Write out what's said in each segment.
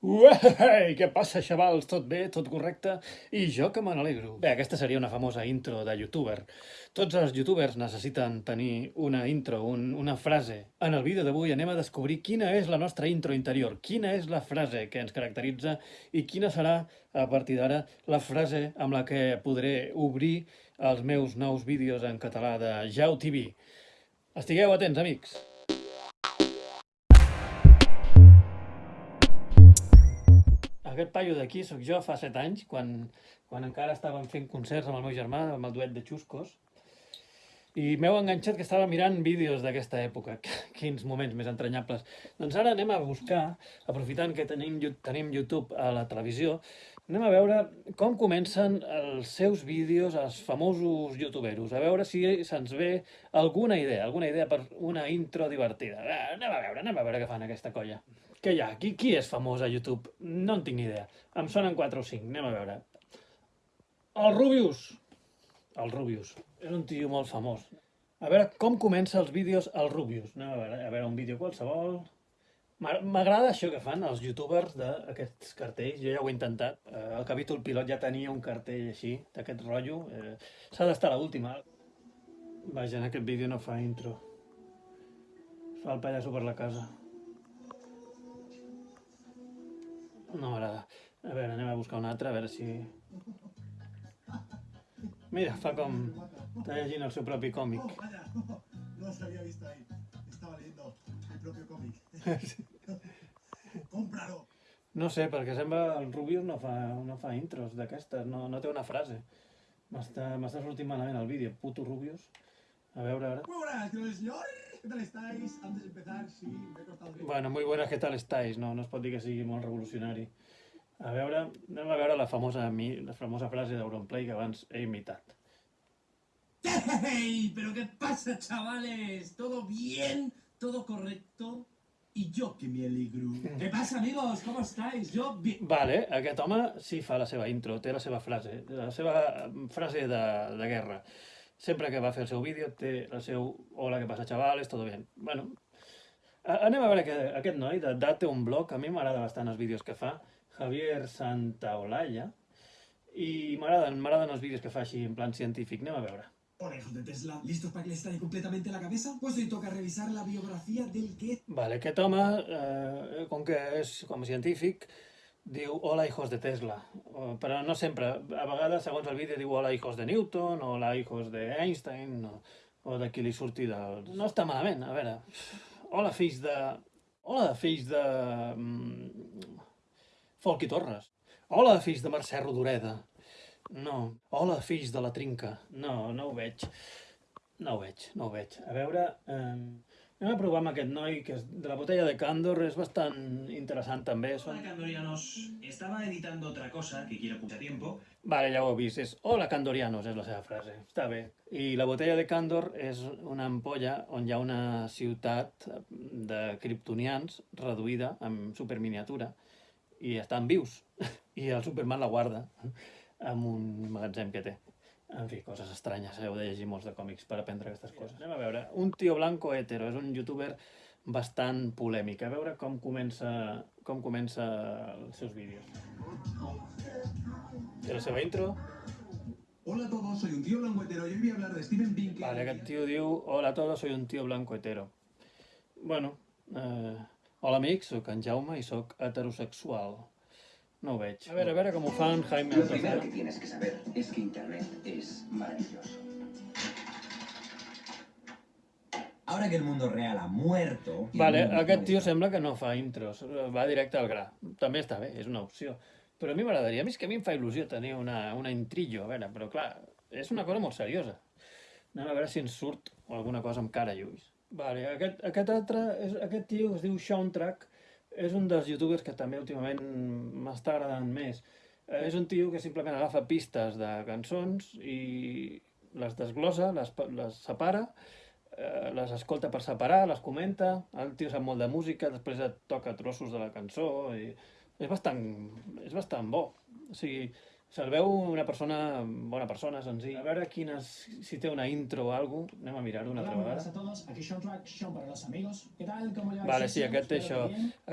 Uei, què passa, xavals? Tot bé? Tot correcte? I jo que me n'alegro. Bé, aquesta seria una famosa intro de youtuber. Tots els youtubers necessiten tenir una intro, un, una frase. En el vídeo d'avui anem a descobrir quina és la nostra intro interior, quina és la frase que ens caracteritza i quina serà, a partir d'ara, la frase amb la que podré obrir els meus nous vídeos en català de Jau TV. Estigueu atents, amics! Aquest paio d'aquí sóc jo fa 7 anys, quan, quan encara estàvem fent concerts amb el meu germà, amb el duet de Xuscos, i m'heu enganxat que estava mirant vídeos d'aquesta època. Quins moments més entranyables. Doncs ara anem a buscar, aprofitant que tenim, tenim YouTube a la televisió, anem a veure com comencen els seus vídeos els famosos youtuberos, a veure si se'ns ve alguna idea, alguna idea per una intro divertida. Anem a veure, anem a veure què fan aquesta colla. Què hi ha? Qui, qui és famós a YouTube? No en tinc ni idea. Em sonen 4 o 5. Anem a veure. El Rubius. El Rubius. És un tio molt famós. A veure com comença els vídeos el Rubius. Anem a veure, a veure un vídeo qualsevol. M'agrada això que fan els youtubers d'aquests cartells. Jo ja ho he intentat. Eh, el capítol pilot ja tenia un cartell així, d'aquest rotllo. Eh, S'ha d'estar l'última. Vaja, en aquest vídeo no fa intro. Fa el pallasso per la casa. No m'agrada. A veure, anem a buscar un altre, a veure si... Mira, fa com... Està llegint el seu propi còmic. Oh, vaya, no se había visto ahí. Estaba leyendo el propio cómic. Cómpralo. No sé, perquè sembla el Rubius no fa, no fa intros d'aquestes, no, no té una frase. M'està sortint malament el vídeo, puto Rubius. A veure, ara... Muy buenas, señor señor. ¿Qué tal estáis? Antes de empezar, sí, me he cortado Bueno, muy buenas, què tal estáis? No, no es pot dir que sigui molt revolucionari. A veure, anem a veure la famosa, la famosa frase d'Auronplay que abans he imitat. ¡Hey! ¿Pero qué pasa, chavales? ¿Todo bien? ¿Todo correcto? Y yo que me alegro. ¿Qué pasa, amigos? ¿Cómo estáis? Yo bien. Vale, aquest home sí fa la seva intro, té la seva frase, la seva frase de, de guerra. Sempre que va fer el seu vídeo té el seu hola, què passa, xavales, tot bé. Bueno, anem a veure que aquest noi de Dat té un blog, a mi m'agrada bastant els vídeos que fa, Javier Santaolalla, i m'agraden els vídeos que fa així en plan científic. Anem a veure. Hola, hijos de Tesla. ¿Listos para que les estalle completamente la cabeza? Pues hoy toca revisar la biografía del que... Vale, aquest home, eh, com que és com científic, diu hola hijos de Tesla, però no sempre, a vegades segons el vídeo diu hola hijos de Newton, hola hijos de Einstein, o, o de qui li surti del... No està malament, a veure, hola fills de... Hola fills de... Mm, Folqui Torres. Hola fills de Mercè Rodoreda. No. Hola fills de la Trinca. No, no ho veig. No ho veig, no ho veig. A veure... Eh... Anem a provar amb aquest noi, que és de la botella de Candor, és bastant interessant també. Son... Hola Candorianos, estaba editando otra cosa que quiero mucho tiempo. Vale, ja ho he vist, és Hola Candorianos, és la seva frase, està bé. I la botella de Candor és una ampolla on hi ha una ciutat de criptonians reduïda en superminiatura i estan vius. I el Superman la guarda amb un magatzem que té. En fi, coses estranyes, heu de llegir molts de còmics per aprendre aquestes coses. Anem a veure, un tio blanco hetero, és un youtuber bastant polèmic. A veure com comença, com comença els seus vídeos. Té la seva intro. Hola a todos, soy un tío blanco hetero y hoy voy a hablar de Steven Pinker. Vale, aquest tio diu Hola a todos, soy un tío blanco hetero. Bueno, eh, hola amics, sóc en Jaume i sóc heterosexual. No ho veig. A ver, a ver cómo fan Jaime Lo primero que tienes que saber es que Internet es maravilloso. Ahora que el mundo real ha muerto... Vale, aquest tio sembla que no fa intros, va directe al gra. També està bé, és una opció. Però a mi m'agradaria, a mi és que a mi em fa il·lusió tenir una, una intrillo, a veure, però clar, és una cosa molt seriosa. Anem a veure si ens surt alguna cosa amb cara i ulls. Vale, aquest, aquest altre, és, aquest tio es diu Sean Track, és un dels youtubers que també últimament m'està agradant més. Eh, és un tio que simplement agafa pistes de cançons i les desglossa, les, les separa, eh, les escolta per separar, les comenta, el tio sap molt de música, després et toca trossos de la cançó i és bastant, és bastant bo. O sigui, Se'l veu una persona, bona persona, senzill. A veure quines, si té una intro o alguna cosa. Anem a mirar-ho una Hola, altra vegada. a todos. Aquí Sean Track, Sean para los amigos. ¿Qué tal? ¿Cómo lleváis? Vale, sí, aquest té això.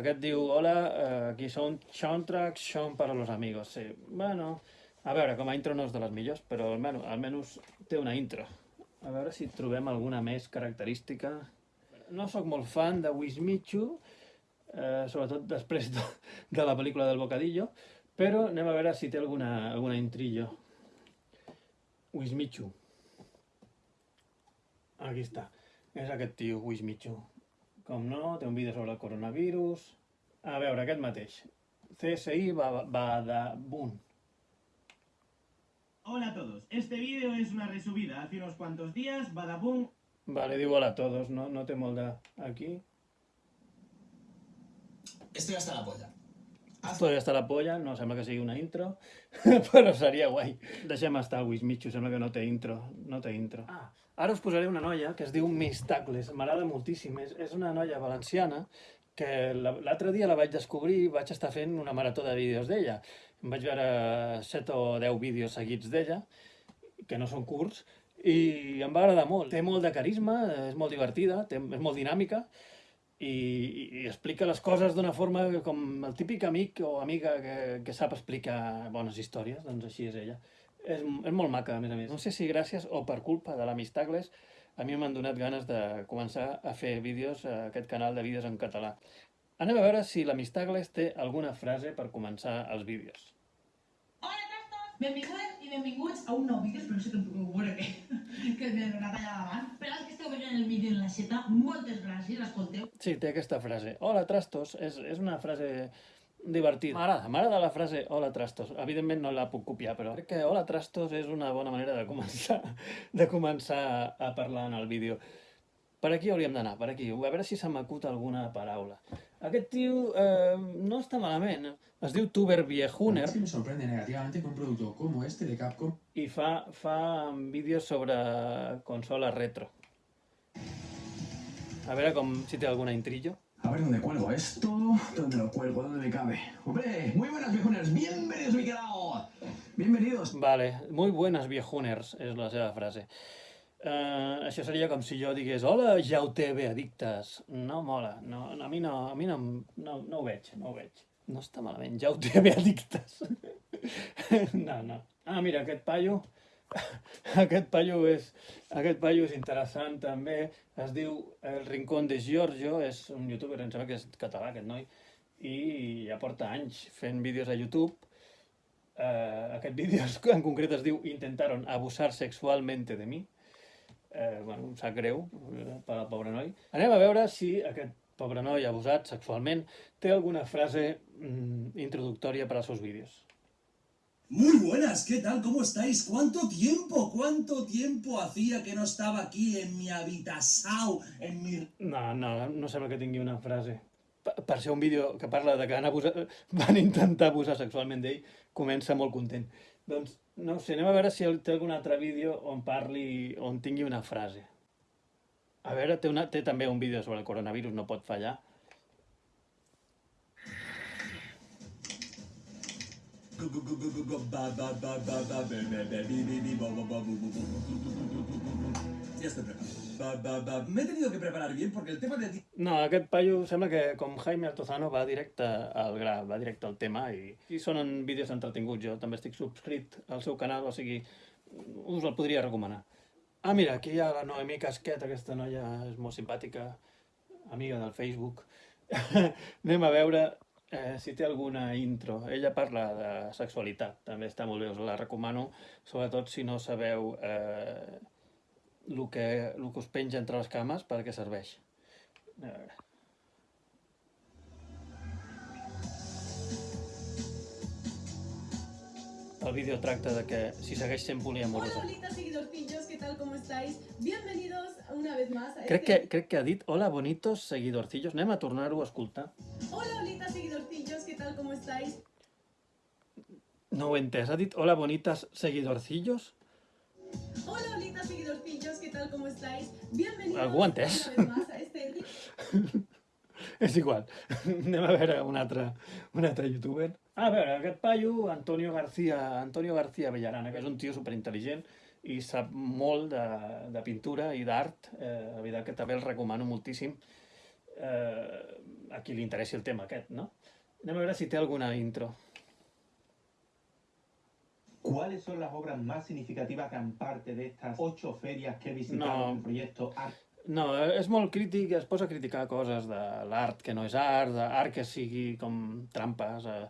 Aquest diu, hola, eh, aquí són soundtracks, són per a los amigos. Sí, bueno, a veure, com a intro no és de les millors, però almenys, almenys té una intro. A veure si trobem alguna més característica. No sóc molt fan de Wismichu, eh, sobretot després de, de la pel·lícula del Bocadillo, però anem a veure si té alguna, alguna intrillo. Wismichu. Aquí està. És aquest tio, Wismichu. Com no, té un vídeo sobre el coronavirus. A veure, aquest mateix. CSI Boom. Hola a todos, este vídeo es una resubida. Hace unos cuantos días, Badabun Vale, diu hola a todos, no, no té molt de... Aquí. Estoy hasta la polla. Ja està la polla, no sembla que sigui una intro, però seria guai. Deixem estar Wismichu, sembla que no té intro, no té intro. Ah, ara us posaré una noia que es diu Miss Tacles, m'agrada moltíssim, és, és una noia valenciana que la- l'altre dia la vaig descobrir i vaig estar fent una marató de vídeos d'ella. Em vaig veure 7 o 10 vídeos seguits d'ella, que no són curts, i em va agradar molt. Té molt de carisma, és molt divertida, té, és molt dinàmica, i, i explica les coses d'una forma com el típic amic o amiga que, que sap explicar bones històries, doncs així és ella. És, és molt maca, a més a més. No sé si gràcies o per culpa de l'Amistagles a mi m'han donat ganes de començar a fer vídeos a aquest canal de vídeos en català. Anem a veure si l'Amistagles té alguna frase per començar els vídeos. Hola! Benvingudes i benvinguts a un nou vídeo, espero que tampoc ho veure bé, que m'he donat allà davant. Per veient el vídeo en la xeta, moltes gràcies, l'escolteu. Sí, té aquesta frase. Hola, trastos. És, és una frase divertida. M'agrada, m'agrada la frase hola, trastos. Evidentment no la puc copiar, però crec que hola, trastos és una bona manera de començar, de començar a parlar en el vídeo. Per aquí hauríem d'anar, per aquí. A veure si se m'acut alguna paraula. Aquest tio eh, no està malament. Es diu Tuber Viejuner Es que me sorprende negativamente que un producto como este de Capcom i fa, fa vídeos sobre consoles retro. A veure com, si té alguna intrillo. A ver dónde cuelgo esto, dónde lo cuelgo, dónde me cabe. Hombre, muy buenas viejunas, bienvenidos mi canal. Bienvenidos. Vale, muy buenas viejuners, és la seva frase. Uh, això seria com si jo digués Hola, ja ho té bé, addictes. No mola, no, a mi, no, a mi no, no, no ho veig, no ho veig. No està malament, ja ho té bé, addictes. no, no. Ah, mira, aquest paio, aquest paio és, aquest paio és interessant també. Es diu El Rincón de Giorgio, és un youtuber, em sembla que és català aquest noi, i ja porta anys fent vídeos a YouTube eh, aquest vídeo en concret es diu Intentaron abusar sexualmente de mi. Eh, bueno, em sap greu eh, per al pobre noi. Anem a veure si aquest pobre noi abusat sexualment té alguna frase mm, introductòria per als seus vídeos. Muy buenas, ¿qué tal? ¿Cómo estáis? ¿Cuánto tiempo? ¿Cuánto tiempo hacía que no estaba aquí en mi habitasau, en mi... No, no, no sembla que tingui una frase. Per, per ser un vídeo que parla de que han, abusat, van intentar abusar sexualment d'ell, comença molt content. Doncs, no sé, anem a veure si té algun altre vídeo on parli, on tingui una frase. A veure, té, una, té també un vídeo sobre el coronavirus, no pot fallar. Ya estoy preparado. Me he tenido que preparar bien porque el tema de... No, aquest paio sembla que, com Jaime Altozano, va directe al gra, va directe al tema i, i són vídeos entretinguts. Jo també estic subscrit al seu canal, o sigui, us el podria recomanar. Ah, mira, aquí hi ha la Noemí Casquet, aquesta noia és molt simpàtica, amiga del Facebook. Anem a veure eh, si té alguna intro. Ella parla de sexualitat, també està molt bé, us la recomano, sobretot si no sabeu eh, el que, el que us penja entre les cames, per què serveix. A veure. El vídeo tracta de que si segueix sent poliamorosa. Hola, bonitas seguidorcillos, ¿qué tal? ¿Cómo estáis? Bienvenidos una vez más a Crec este... que, crec que ha dit Hola, bonitos seguidorcillos. Anem a tornar-ho a escoltar. Hola, bonitas seguidorcillos, ¿qué tal? ¿Cómo estáis? No ho he entès. Ha dit Hola, bonitas seguidorcillos? Hola, bonitas seguidorcillos, ¿qué tal? ¿Cómo estáis? Bienvenidos Algú una vez más a este... és igual. Anem a veure un altre, un altre youtuber. A veure, aquest paio, Antonio García, Antonio García Bellarana, que és un tio superintel·ligent i sap molt de, de pintura i d'art. Eh, la veritat que també el recomano moltíssim eh, a qui li interessi el tema aquest, no? Anem a veure si té alguna intro. ¿Cuáles son las obras más significativas que han parte de estas ocho ferias que he visitado No. en el proyecto Art? No, és molt crític, es posa a criticar coses de l'art que no és art, d'art que sigui com trampes, eh,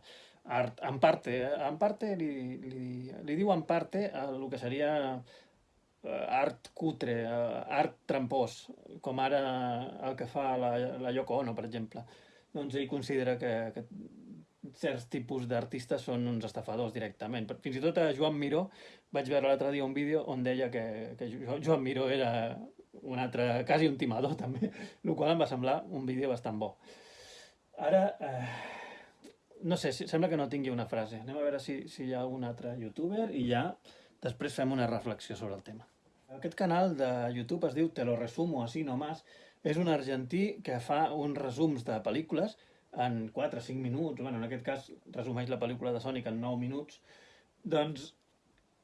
art, en parte, eh, en parte li, li, li diu en parte el que seria eh, art cutre, eh, art trampós, com ara el que fa la, la Yoko Ono, per exemple. Doncs ell considera que, que certs tipus d'artistes són uns estafadors directament. Fins i tot a Joan Miró vaig veure l'altre dia un vídeo on deia que, que Jo- Joan Miró era un altre, quasi un timador també, el qual em va semblar un vídeo bastant bo. Ara, eh, no sé, sembla que no tingui una frase. Anem a veure si, si hi ha un altre youtuber i ja després fem una reflexió sobre el tema. Aquest canal de YouTube es diu Te lo resumo así nomás. És un argentí que fa uns resums de pel·lícules en 4 o 5 minuts, bueno, en aquest cas resumeix la pel·lícula de Sonic en 9 minuts, doncs,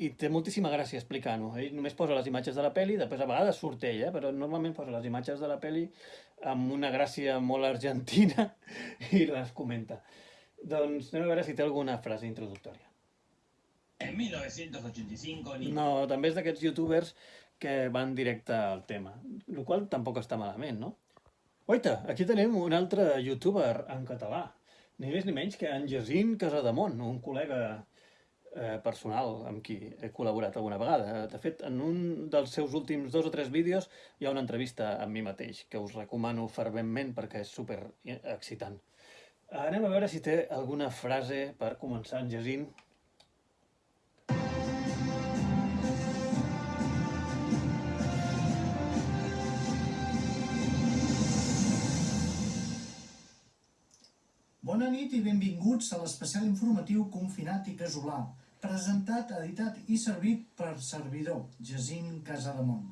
i té moltíssima gràcia explicant-ho. Ell només posa les imatges de la peli, després a vegades surt ell, eh? però normalment posa les imatges de la peli amb una gràcia molt argentina i les comenta. Doncs anem a veure si té alguna frase introductòria. En 1985 ni... No, també és d'aquests youtubers que van directe al tema, el qual tampoc està malament, no? Oita, aquí tenim un altre youtuber en català, ni més ni menys que en Jacint Casademont, un col·lega eh, personal amb qui he col·laborat alguna vegada. De fet, en un dels seus últims dos o tres vídeos hi ha una entrevista amb mi mateix, que us recomano ferventment perquè és super excitant. Anem a veure si té alguna frase per començar en Jacint. Bona nit i benvinguts a l'especial informatiu confinat i casolà, presentat, editat i servit per servidor, Jacint Casademont.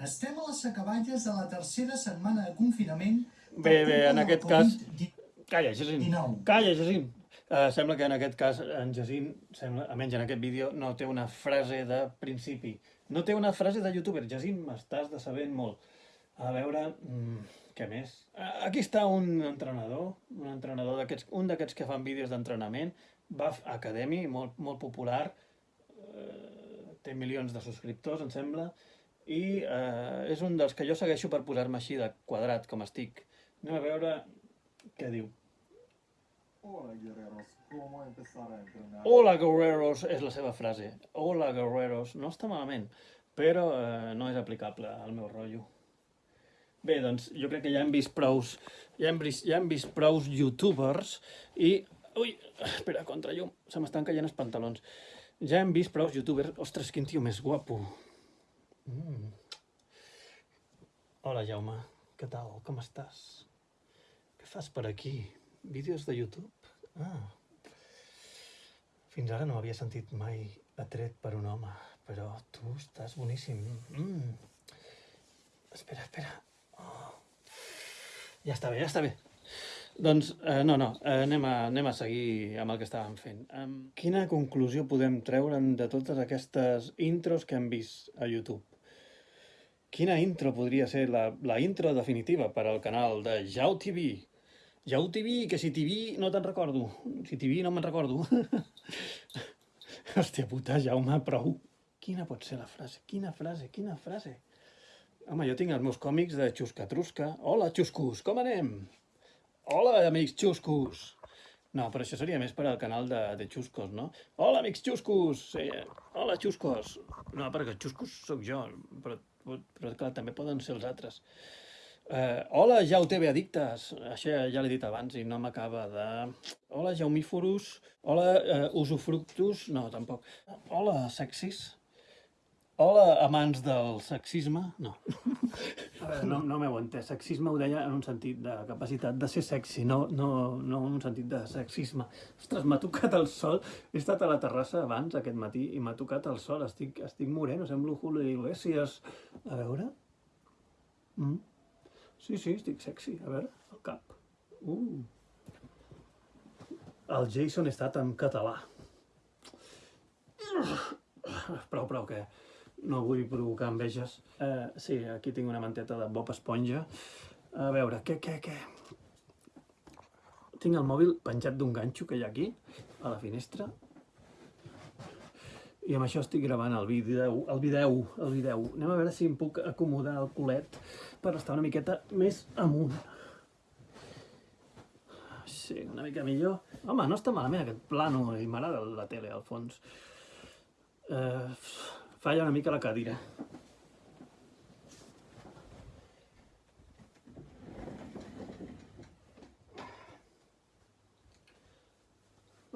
Estem a les acaballes de la tercera setmana de confinament Bé, bé, en aquest cas... Covid-19. Calla, Jacint. Calla, Jacint. Uh, sembla que en aquest cas en Jacint, sembla, almenys en aquest vídeo, no té una frase de principi. No té una frase de youtuber. Jacint, m'estàs decebent molt. A veure, mm, què més? Uh, aquí està un entrenador, un entrenador d'aquests, un d'aquests que fan vídeos d'entrenament, Buff Academy, molt, molt popular, uh, té milions de subscriptors, em sembla, i uh, és un dels que jo segueixo per posar-me així de quadrat, com estic. Anem a veure què diu. Hola guerreros, ¿cómo empezar a entrenar? Hola guerreros és la seva frase. Hola guerreros. No està malament, però eh, no és aplicable al meu rotllo. Bé, doncs jo crec que ja hem vist prous, ja hem vist, ja hem vist prous youtubers i... Ui, espera, contra llum, se m'estan caient els pantalons. Ja hem vist prous youtubers... Ostres, quin tio més guapo. Mm. Hola, Jaume. Què tal? Com estàs? Què fas per aquí? Vídeos de YouTube? Ah. Fins ara no m'havia sentit mai atret per un home, però tu estàs boníssim. Mm. Espera, espera. Oh. Ja està bé, ja està bé. Doncs, eh, no, no, eh, anem, a, anem a seguir amb el que estàvem fent. Um, quina conclusió podem treure'n de totes aquestes intros que hem vist a YouTube? Quina intro podria ser la, la intro definitiva per al canal de Jau TV? Jau TV, que si TV no te'n recordo. Si TV no me'n recordo. Hòstia puta, Jaume, prou. Quina pot ser la frase? Quina frase? Quina frase? Home, jo tinc els meus còmics de Xusca-Trusca. Hola, xuscus, com anem? Hola, amics xuscus. No, però això seria més per al canal de, de xuscos, no? Hola, amics xuscus! Sí, hola, xuscos! No, perquè xuscos sóc jo, però, però clar, també poden ser els altres. Uh, hola, Jau TV Addictes. Això ja, ja l'he dit abans i no m'acaba de... Hola, Jaumíforus. Hola, uh, Usufructus. No, tampoc. Hola, sexis. Hola, amants del sexisme. No. A veure, no, no m'heu entès. Sexisme ho deia en un sentit de capacitat de ser sexy, no, no, no en un sentit de sexisme. Ostres, m'ha tocat el sol. He estat a la terrassa abans, aquest matí, i m'ha tocat el sol. Estic, estic moreno, semblo Julio Iglesias. A veure... Mm. Sí, sí, estic sexy. A veure, el cap. Uh. El Jason estat en català. Prou, prou, que no vull provocar enveges. Eh, sí, aquí tinc una manteta de Bob Esponja. A veure, què, què, què? Tinc el mòbil penjat d'un ganxo que hi ha aquí, a la finestra. I amb això estic gravant el vídeo, el vídeo, el vídeo. Anem a veure si em puc acomodar el culet per estar una miqueta més amunt. Sí, una mica millor. Home, no està malament aquest plano i m'agrada la tele al fons. Eh, falla una mica la cadira.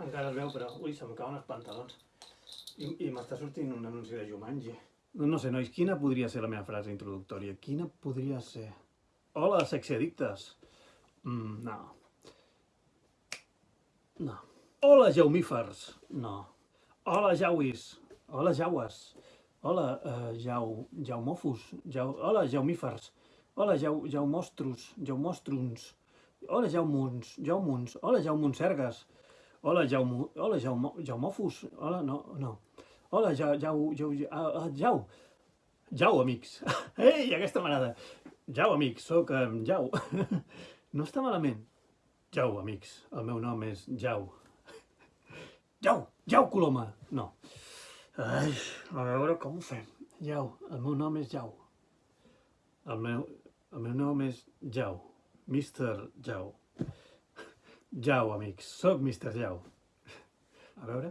Encara es veu, però... Ui, se'm cauen els pantalons. I, i m'està sortint un anunci de Jumanji. No, no sé, nois, quina podria ser la meva frase introductòria? Quina podria ser? Hola, sexiaddictes! Mm, no. No. Hola, jaumífers! No. Hola, jauis! Hola, jaues! Hola, uh, jau... Jau... Hola, jaumífers! Hola, jau... jaumostros! Jaumostruns! Hola, jaumuns! Jaumuns! Hola, jaumonsergues! Hola, jaumo... Hola, jaumo... Hola, no, no. Hola, jau... jau... jau... Uh, jau! Jau, amics! Ei, aquesta manada! Jau, amics, sóc um, Jau. no està malament. Jau, amics, el meu nom és Jau. Jau, Jau Coloma! No. Ai, a veure com ho fem. Jau, el meu nom és Jau. El meu, el meu nom és Jau. Mr. Jau. Jau, amics, sóc Mr. Jau. A veure.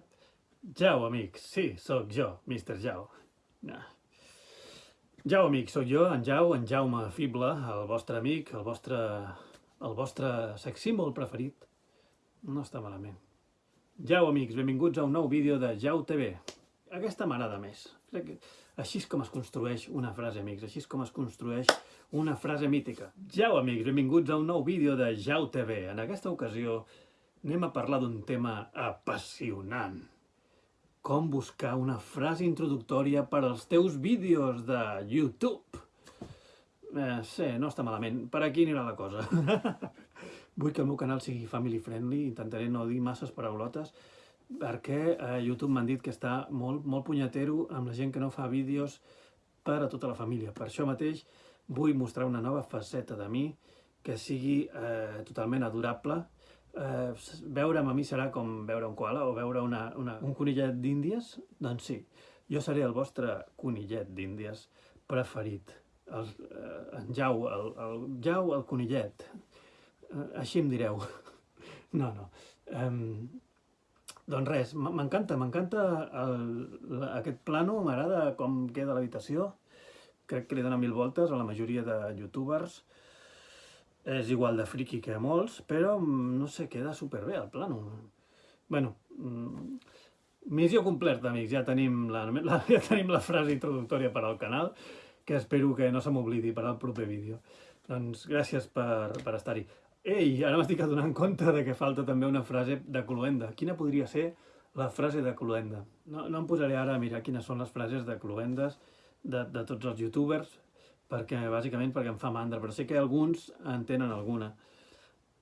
Jau, amics, sí, sóc jo, Mr. Jau. No. Jau, amics, sóc jo, en Jau, en Jaume Fible, el vostre amic, el vostre, el vostre sexímbol preferit. No està malament. Jau, amics, benvinguts a un nou vídeo de Jau TV. Aquesta m'agrada més. Crec que així és com es construeix una frase, amics, així és com es construeix una frase mítica. Jau, amics, benvinguts a un nou vídeo de Jau TV. En aquesta ocasió anem a parlar d'un tema apassionant. Com buscar una frase introductòria per als teus vídeos de YouTube. Eh, sí, no està malament. Per aquí anirà la cosa. Vull que el meu canal sigui family friendly, intentaré no dir masses paraulotes, perquè a YouTube m'han dit que està molt, molt punyetero amb la gent que no fa vídeos per a tota la família. Per això mateix vull mostrar una nova faceta de mi que sigui eh, totalment adorable. Eh, veure'm a mi serà com veure un koala o veure una, una, un conillet d'Índies? Doncs sí, jo seré el vostre conillet d'Índies preferit. El, eh, en Jau, el, el Jau, el conillet. Eh, així em direu. No, no. Um, doncs res, m'encanta, m'encanta aquest plano, m'agrada com queda l'habitació. Crec que li dona mil voltes a la majoria de youtubers. És igual de friki que molts, però no sé, queda superbé el plano. bueno, missió complerta, amics. Ja tenim la, la, ja tenim la frase introductòria per al canal, que espero que no se m'oblidi per al proper vídeo. Doncs gràcies per, per estar-hi. Ei, ara m'estic adonant compte de que falta també una frase de Cluenda. Quina podria ser la frase de Cluenda? No, no em posaré ara a mirar quines són les frases de Cluendes de, de tots els youtubers, perquè bàsicament perquè em fa mandra, però sé que alguns en tenen alguna.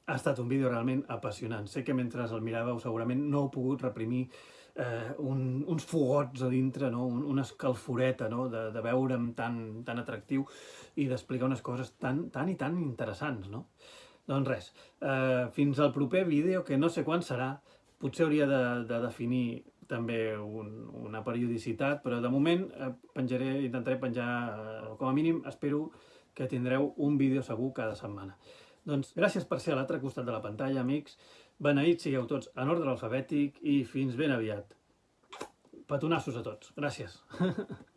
Ha estat un vídeo realment apassionant. Sé que mentre el miràveu segurament no heu pogut reprimir eh, un, uns fogots a dintre, no? Un, una escalforeta no? de, de veure'm tan, tan atractiu i d'explicar unes coses tan, tan i tan interessants. No? Doncs res, eh, fins al proper vídeo, que no sé quan serà, potser hauria de, de definir també un, una periodicitat, però de moment eh, penjaré, intentaré penjar, eh, com a mínim espero que tindreu un vídeo segur cada setmana. Doncs gràcies per ser a l'altre costat de la pantalla, amics. Beneïts sigueu tots en ordre alfabètic i fins ben aviat. Petonassos a tots. Gràcies.